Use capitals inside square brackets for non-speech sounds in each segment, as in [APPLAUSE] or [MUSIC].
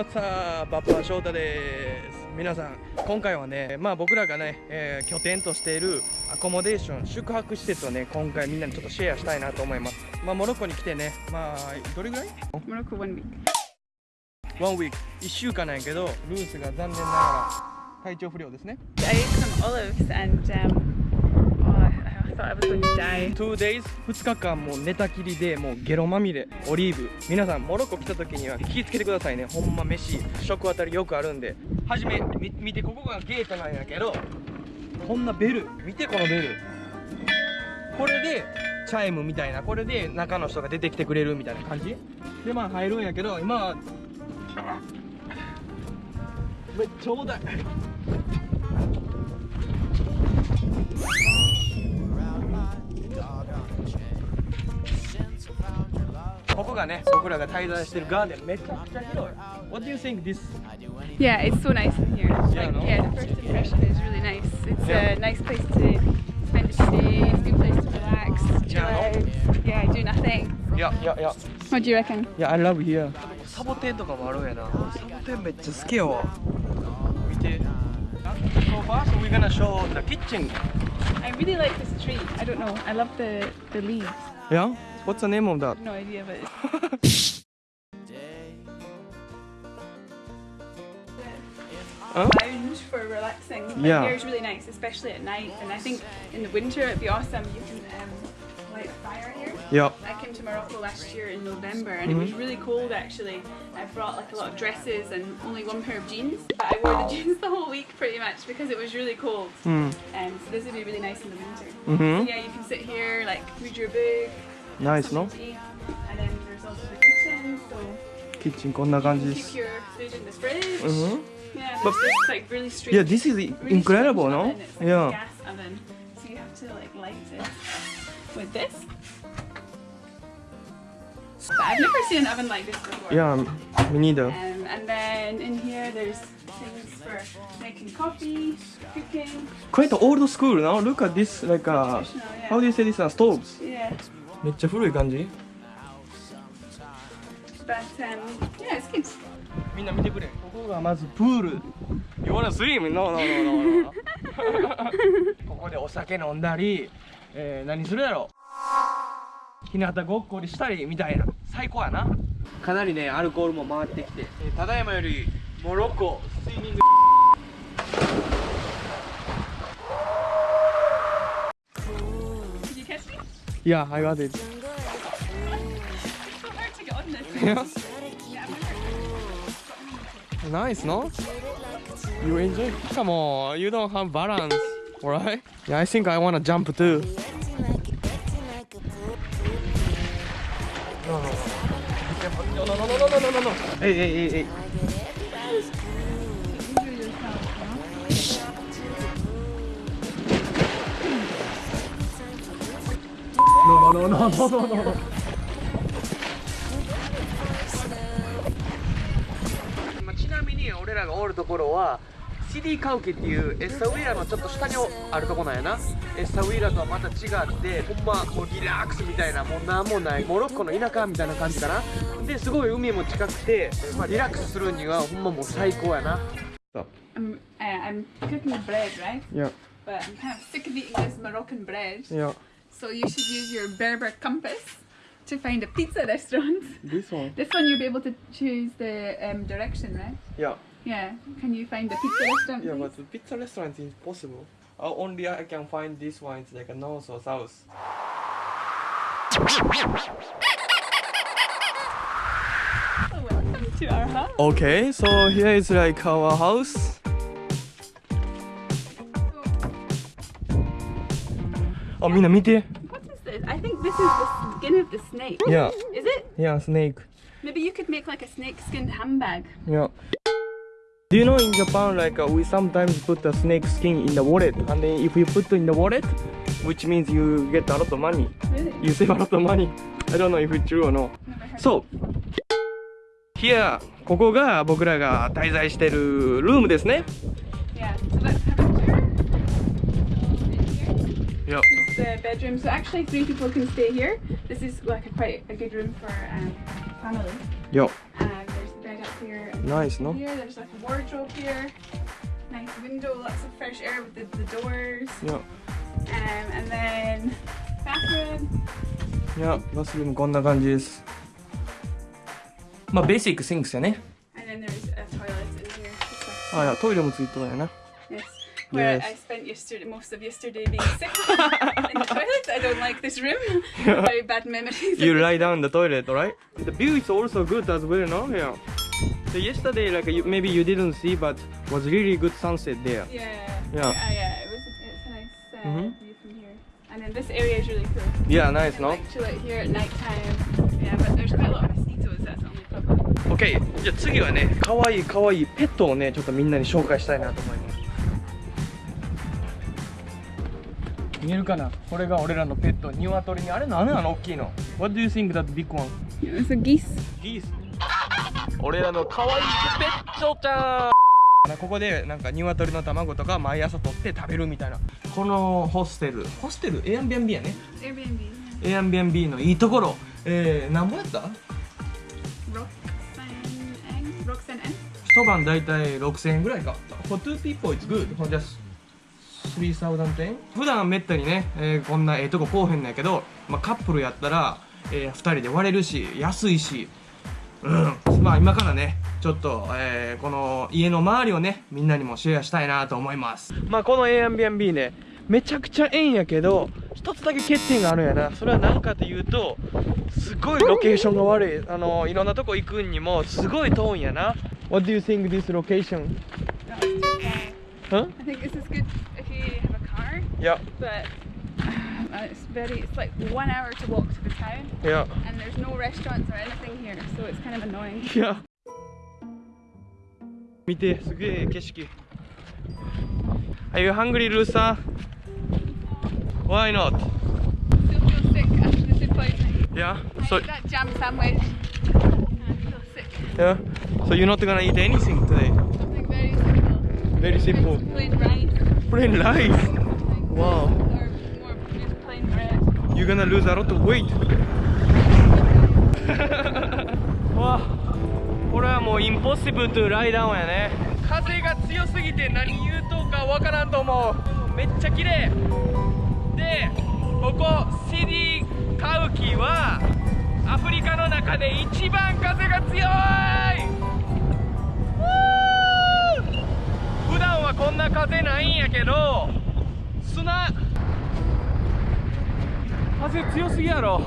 What's up? バッパー翔太です。皆さん今回はねまあ僕らがね、えー、拠点としているアコモデーション宿泊施設をね今回みんなにちょっとシェアしたいなと思います。まあモロッコに来てねまあどれぐらい？モロッコ1 week. 1 week 1週間なんやけどルースが残念ながら体調不良ですね I ate some olives and um, oh, I'm going to die 2 days 2日間もう寝たきりでもうゲロまみれオリーブ。皆さんモロッコ来た時には気をつけてくださいね。ほんま飯。食当たりよくあるんで。はじめみ見てここがゲートなんやけどこんなベル。見てこのベル。これでチャイムみたいな。これで中の人が出てきてくれる。みたいな感じ。でまあ入るんやけど今はめっちゃ重たい。ここがね僕らが滞在してるガーデンめちゃくちゃ広い What do you think this? Yeah, it's so nice in here. Yeah, like, yeah, the first impression is really nice. It's Yeah. a nice place to spend a day, it's a good place to relax, chill Yeah, out, yeah, do nothing. いやいやいや What do you reckon? いや I love here サボテンとかもあるんやなサボテンめっちゃ好きやわ見て So far so we're gonna show the kitchen I really like this tree. I don't know. I love the, the leaves. Yeah? What's the name of that? No idea, but. [LAUGHS] huh? lounge for relaxing. Like, yeah. is really nice, especially at night. And I think in the winter it'd be awesome. You can um, light a fire here. Yeah. I came to Morocco last year in November and mm -hmm. it mm-hmm. was really cold actually. I brought like a lot of dresses and only one pair of jeans. But I wore the jeans [LAUGHS] the whole week pretty much because it was really cold. Mm. Um, so this would be really nice in the winter. Mm -hmm. so, yeah, you can sit here, like read your book, ナイスの something to eat, and then there's also the kitchen. So キッチンこんな感じで keep す your food in the fridge. うん Yeah, But- there's this like really straight. Yeah this is really incredible strange no? oven. It's like a Yeah gas oven. So you have to like light it with this. But I've never seen an oven like this before. Yeah me neither Um, and then in here there's things for making coffee, cooking, Quite old school now look at this like a traditional, yeah. How do you say this? Uh, stoves Yeah. めっちゃ古い感じ？But um, yeah, it's good. みんな見てくれ。ここがまずプール。You wanna swim? No, no, no, no, no. [LAUGHS] ここでお酒飲んだり、えー、何するやろ？日向ごっこりしたりみたいな。最高やな。かなりねアルコールも回ってきて、えーただいまよりモロッコス Yeah, I got it It's so hard to get on this. Yeah. Yeah, Nice, no? You enjoy? Come on, you don't have balance, alright? Yeah, I think I wanna jump too. No, no, no. No, no, no, no, no, no, no, no. Hey, hey, hey, hey. No, no, no, no, no, ちなみに俺らがおるところはシディカウケっていうエッサウィーラのちょっと下にあるとこなんやな。エッサウィーラとはまた違ってほんまもうリラックスみたいなもうなんもない。モロッコの田舎みたいな感じかな。ですごい海も近くて、まあ、リラックスするにはほんまもう最高やな。I'm, uh, I'm cooking bread, right? いや But I'm kind of sick of eating this Moroccan bread. いや So you should use your Berber compass to find a pizza [LAUGHS] restaurant. This one? This one you'll be able to choose the um, direction, right? Yeah. Yeah. Can you find the pizza restaurant? Yeah, please? but the pizza restaurant is impossible. Uh, only I can find this one. It's like a north or south. Welcome to our house. Okay, so here is like our house. あみんな見て? I think this is the skin of the snake. Yeah Is it? Yeah snake Maybe you could make like a snake skinned handbag. Yeah. Do you know in Japan, like uh, we sometimes put the snake skin in the wallet, and then if you put in the wallet, which means you get a lot of money, Really? you save a lot of money. I don't know if it's true or no. Never heard. So, here, ここが僕らが滞在してるルームですね。Yeah. So Yeah. This is the bedroom. So actually, three people can stay here. This is like a quite a good room for um, family. Yeah. Um, there's the bed up here. And Nice, no? Here, there's like a wardrobe here. Nice window, lots of fresh air with the, the doors. いや Um, and then bathroom. いやバスルームこんな感じですまあベーシックシンクスやね And then there's a toilet in here. Just like- あいやトイレもついてるんやな Yes. Where Yes. I spent yesterday, most of yesterday being sick in the toilet. I don't like this room. Very bad memories. You lie down in the toilet, right? The view is also good as well, no? Yeah. So yesterday, like you, maybe you didn't see, but was really good sunset there. Yeah. Yeah. Uh, yeah. It was. It's a nice uh, Mhm. view from here. And then this area is really cool. Yeah, nice, And no? like chill out here at night time. Yeah, but there's quite a lot of mosquitoes. That's only problem. OK じゃあ次はね可愛い可愛いペットをねちょっとみんなに紹介したいなと思います見えるかな？これが俺らのペット鶏に。あれ何なの？大きいの。What do you think that big one? It's a geese. ギース。俺らの可愛いペットちゃん。ここでなんか鶏の卵とか毎朝取って食べるみたいな。このホステル。ホステル？Airbnb やね。Airbnb. Airbnb のいいところ。えー、何ぼやった？Roxanne Eng. Roxanne Eng. 一晩だいたい6000円ぐらいか For two people it's good. For just 3000円普段めったにね、えーこんなええとここうへんのやけど、まあ、カップルやったら、え2人で割れるし安いしうん。まあ今からねちょっと、えーこの家の周りをねみんなにもシェアしたいなと思います。まあこの Airbnb ねめちゃくちゃええんやけど一つだけ欠点があるんやな。それは何かというとすごいロケーションが悪い。あのいろんなとこ行くにもすごい遠いんやな。What do you think this location? Huh? I think this is good you have a car, Yeah, but [SIGHS] uh, it's very. It's like one hour to walk to the town, yeah. and there's no restaurants or anything here, so it's kind of annoying. [LAUGHS] いや見てすげえ景色 Are you hungry, Lusa? Why not? Still feel sick after the food poisoning. Yeah. I So ate that jam sandwich. And I feel sick. yeah. So you're not gonna eat anything today? Something very simple. Very simple. plane う impossible to lie down れはもうインポッシブルトライダウンやね。風が強すぎて何言うとかわからんと思う。めっちゃ綺麗。でここシディカウキはアフリカの中で一番風が強い。な風ないんやけど砂。風強すぎやろ。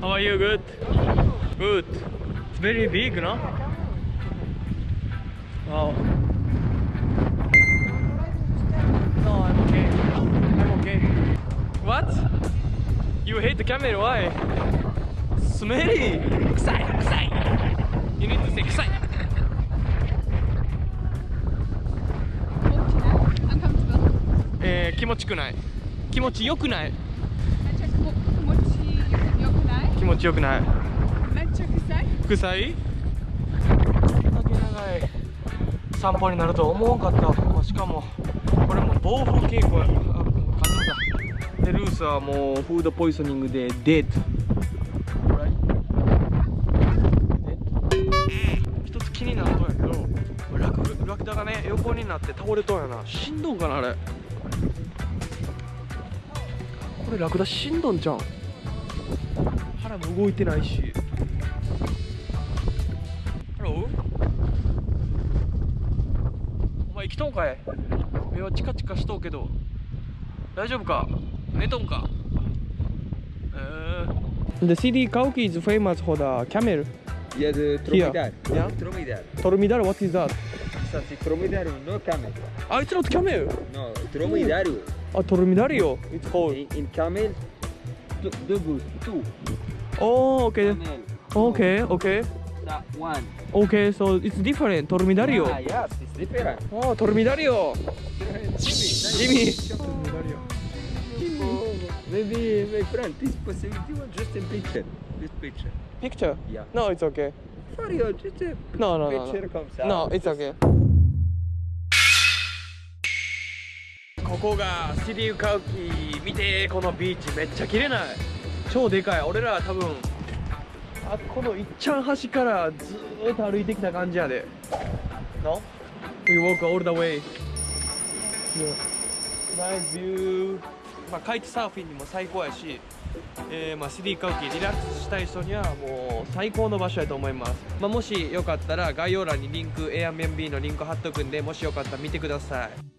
How are you? Good? Good. It's very big, no? Wow. No, I'm okay. I'm okay. What? You hate the camera? Why? Smelly! 臭い臭い You need to say 臭い Uncomfortable. えー、気持ちくない気持ちよくない.気持ちよくない？Mecha kusai. 臭い？こんだけ長い散歩になるとは思わんかった。しかもこれも暴風傾向やあ風だ。でルースはもうフードポイズニングでデート。一つ気になるとやけどラクラクダがね横になって倒れとんやな。しんどんかなあれ。これラクダしんどんじゃん腹も動いてないしハローお前生きとんかい目はチカチカしとうけど大丈夫か寝とんか The city Kauki is famous for the camel. Il y a de dromadaire. Yeah. Dromadaire. Tormidar, what is that? Ça c'est dromadaire, no camel. Ah, it's not camel. No, dromedario. Ah, Tormidario. It's called. In, in camel, two, debout, two. Oh, okay. Okay, okay. That one. Okay, so it's different. Tormidario. Ah, yes, it's different. Oh, Tormidario. Jimmy. Oh, maybe my friend, this possibility was just a picture. This picture. Picture? Yeah. No, it's okay. For you, just a No, no, no, picture no. comme ça. No, it's okay. ここがシリウカウキ見てこのビーチめっちゃ綺麗ない超でかい。俺ら多分あこのいっちゃん端からずーっと歩いてきた感じやで。No? We walk all the way. Yeah. Nice view. まあカイトサーフィンにも最高やしえーまあ、シリーカウキリラックスしたい人にはもう最高の場所やと思います、まあ、もしよかったら概要欄にリンク Airbnb のリンク貼っとくんでもしよかったら見てください